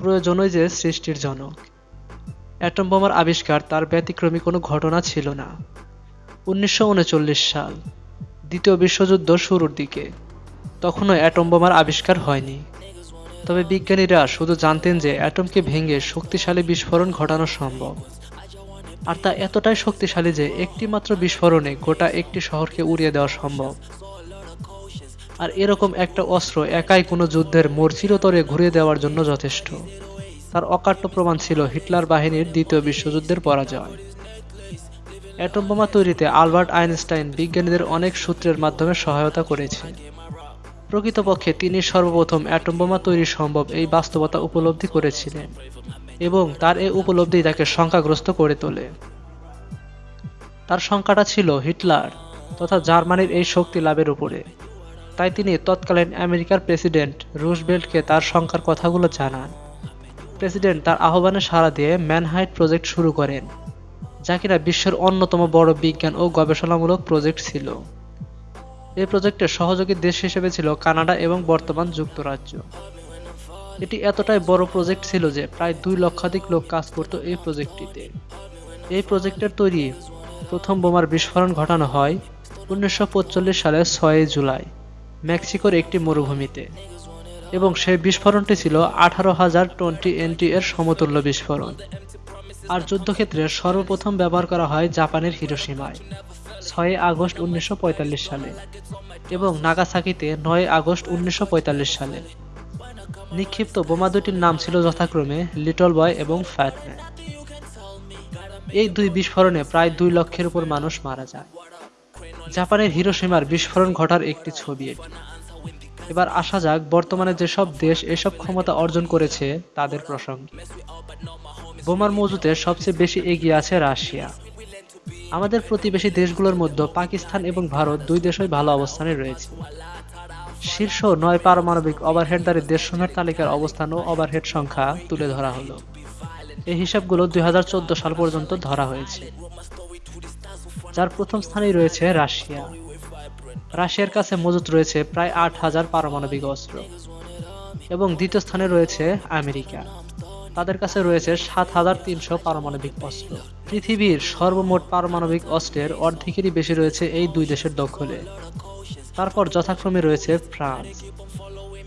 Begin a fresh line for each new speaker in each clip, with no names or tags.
প্রয়োজনই যে সৃষ্টির জনক। অ্যাটম বোমার আবিষ্কার তার ব্যতিক্রমী কোনো ঘটনা ছিল না। উনিশশো উনচল্লিশ সাল, দ্বিতীয় বিশ্বযুদ্ধ শুরুর দিকে। তখনও অ্যাটম বোমার আবিষ্কার হয়নি। তবে বিজ্ঞানীরা শুধু জানতেন যে অ্যাটমকে ভেঙে শক্তিশালী বিস্ফোরণ ঘটানো সম্ভব। আর তা এতটাই শক্তিশালী যে একটি মাত্র বিস্ফোরণে গোটা একটি শহরকে উড়িয়ে দেওয়া সম্ভব। আর এরকম একটা অস্ত্র একাই কোনো যুদ্ধের মোড় চিরতরে ঘুরিয়ে দেওয়ার জন্য যথেষ্ট। তার অকাট্য প্রমাণ ছিল হিটলার বাহিনীর দ্বিতীয় বিশ্বযুদ্ধের পরাজয়। অ্যাটম বোমা তৈরিতে আলবার্ট আইনস্টাইন বিজ্ঞানীদের অনেক সূত্রের মাধ্যমে সহায়তা করেছে। প্রকৃতপক্ষে তিনি সর্বপ্রথম অ্যাটম বোমা তৈরি সম্ভব এই বাস্তবতা উপলব্ধি করেছিলেন এবং তার এই উপলব্ধি তাকে শঙ্কাগ্রস্ত করে তোলে। তার শঙ্কাটা ছিল হিটলার তথা জার্মানির এই শক্তি লাভের উপরে। তাই তিনি তৎকালীন আমেরিকার প্রেসিডেন্ট রুশবেল্টকে তার শঙ্কার কথাগুলো জানান। প্রেসিডেন্ট তার আহ্বানে সাড়া দিয়ে ম্যানহাইট প্রজেক্ট শুরু করেন, যা কিনা বিশ্বের অন্যতম বড় বিজ্ঞান ও গবেষণামূলক প্রজেক্ট ছিল। এই প্রজেক্টের সহযোগী দেশ হিসেবে ছিল কানাডা এবং বর্তমান যুক্তরাজ্য। এটি এতটাই বড় প্রজেক্ট ছিল যে প্রায় দুই লক্ষাধিক লোক কাজ করত এই প্রজেক্টটিতে। এই প্রজেক্টের তৈরি প্রথম বোমার বিস্ফোরণ ঘটানো হয় উনিশশো সালের ছয়ই জুলাই। মেক্সিকোর একটি মরুভূমিতে, এবং সেই বিস্ফোরণটি ছিল আঠারো হাজার টোয়েন্টি এনটি এর সমতুল্য বিস্ফোরণ। আর যুদ্ধক্ষেত্রে সর্বপ্রথম ব্যবহার করা হয় জাপানের হিরোসীমায়, ছয় আগস্ট উনিশশো পঁয়তাল্লিশ সালে এবং নাগাসাকিতে নয় আগস্ট উনিশশো পঁয়তাল্লিশ সালে। নিক্ষিপ্ত বোমা দুটির নাম ছিল যথাক্রমে লিটল বয় এবং ফ্যাটম্যান। এই দুই বিস্ফোরণে প্রায় দুই লক্ষের উপর মানুষ মারা যায়। জাপানের হিরোসীমার বিস্ফোরণ ঘটার একটি ছবি এটি। এবার আসা যাক, বর্তমানে যেসব দেশ এসব ক্ষমতা অর্জন করেছে তাদের প্রসঙ্গে। বোমার মজুতে সবচেয়ে বেশি এগিয়ে আছে রাশিয়া। আমাদের প্রতিবেশী দেশগুলোর মধ্যে পাকিস্তান এবং ভারত দুই দেশই ভালো অবস্থানে রয়েছে। শীর্ষ নয় পারমাণবিক ওভারহেডদারি দেশসমূহের তালিকার অবস্থান ও ওভারহেড সংখ্যা তুলে ধরা হলো। এই হিসাবগুলো দুই হাজার চোদ্দ সাল পর্যন্ত ধরা হয়েছে। যার প্রথম স্থানেই রয়েছে রাশিয়া। রাশিয়ার কাছে মজুত রয়েছে প্রায় আট হাজার পারমাণবিক অস্ত্র এবং দ্বিতীয় স্থানে রয়েছে আমেরিকা। তাদের কাছে রয়েছে সাত হাজার তিনশো পারমাণবিক অস্ত্র। পৃথিবীর সর্বমোট পারমাণবিক অস্ত্রের অর্ধেকেরই বেশি রয়েছে এই দুই দেশের দখলে। তারপর যথাক্রমে রয়েছে ফ্রান্স।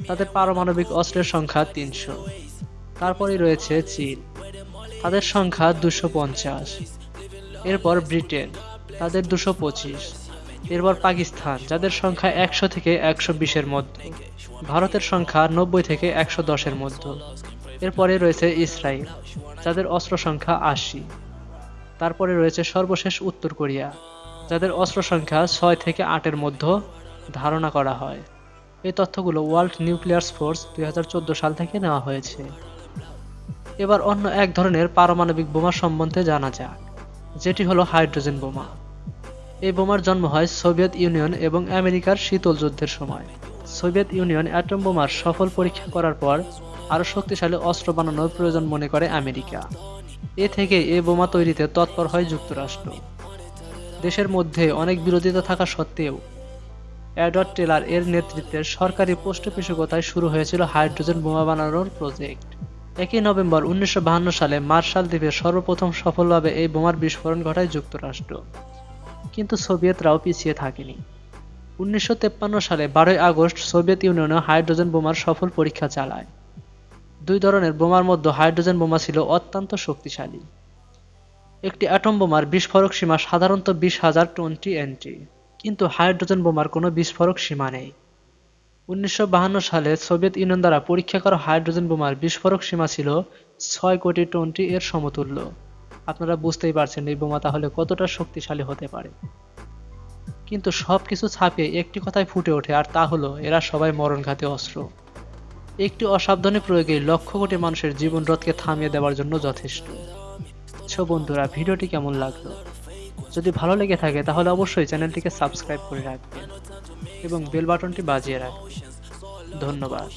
তাদের পারমাণবিক অস্ত্রের সংখ্যা তিনশো। তারপরে রয়েছে চীন। তাদের সংখ্যা দুশো পঞ্চাশ। এরপর ব্রিটেন। তাদের দুশো পঁচিশ। এরপর পাকিস্তান, যাদের সংখ্যা একশো থেকে একশো বিশের মধ্যে। ভারতের সংখ্যা নব্বই থেকে একশো দশের মধ্যে। এরপরে রয়েছে ইসরায়েল যাদের অস্ত্র সংখ্যা আশি। তারপরে রয়েছে সর্বশেষ উত্তর কোরিয়া, যাদের অস্ত্র সংখ্যা ছয় থেকে আটের মধ্যে ধারণা করা হয়। এই তথ্যগুলো ওয়ার্ল্ড নিউক্লিয়ার ফোর্স দুই হাজার চোদ্দ সাল থেকে নেওয়া হয়েছে। এবার অন্য এক ধরনের পারমাণবিক বোমা সম্বন্ধে জানা যাক, যেটি হলো হাইড্রোজেন বোমা। এই বোমার জন্ম হয় সোভিয়েত ইউনিয়ন এবং আমেরিকার শীতল যুদ্ধের সময়। সোভিয়েত ইউনিয়ন অ্যাটম বোমার সফল পরীক্ষা করার পর আরও শক্তিশালী অস্ত্র বানানোর প্রয়োজন মনে করে আমেরিকা। এ থেকে এই বোমা তৈরিতে তৎপর হয় যুক্তরাষ্ট্র। দেশের মধ্যে অনেক বিরোধিতা থাকা সত্ত্বেও অ্যাডওয়ার্ড টেলার এর নেতৃত্বে সরকারি পৃষ্ঠপোষকতায় শুরু হয়েছিল হাইড্রোজেন বোমা বানানোর প্রজেক্ট। একই নভেম্বর উনিশশো সালে মার্শাল দ্বীপে সর্বপ্রথম সফলভাবে এই বোমার বিস্ফোরণ ঘটায় যুক্তরাষ্ট্র। কিন্তু সোভিয়েতরাও পিছিয়ে থাকেনি। উনিশশো সালে বারোই আগস্ট সোভিয়েত ইউনিয়নে হাইড্রোজেন বোমার সফল পরীক্ষা চালায়। দুই ধরনের বোমার মধ্যে হাইড্রোজেন বোমা ছিল অত্যন্ত শক্তিশালী। একটি অ্যাটম বোমার বিস্ফোরক সীমা সাধারণত বিশ হাজার টোয়েন্টি এন্ট্রি, কিন্তু হাইড্রোজেন বোমার কোনো বিস্ফোরক সীমা নেই। উনিশশো সালে সোভিয়েত ইউনিয়ন দ্বারা পরীক্ষা করা হাইড্রোজেন বোমার বিস্ফোরক সীমা ছিল ছয় কোটি টোয়েন্টি এর সমতুল্য। আপনারা বুঝতেই পারছেন এই বোমা তাহলে কতটা শক্তিশালী হতে পারে। কিন্তু সব কিছু ছাপিয়ে একটি কথাই ফুটে ওঠে, আর তা হলো, এরা সবাই মরণঘাতী অস্ত্র। একটি অসাবধানী প্রয়োগে লক্ষ কোটি মানুষের জীবন রথকে থামিয়ে দেওয়ার জন্য যথেষ্ট। ছো বন্ধুরা, ভিডিওটি কেমন লাগল? যদি ভালো লেগে থাকে, তাহলে অবশ্যই চ্যানেলটিকে সাবস্ক্রাইব করে রাখবেন এবং বেল বাটনটি বাজিয়ে রাখবেন। ধন্যবাদ।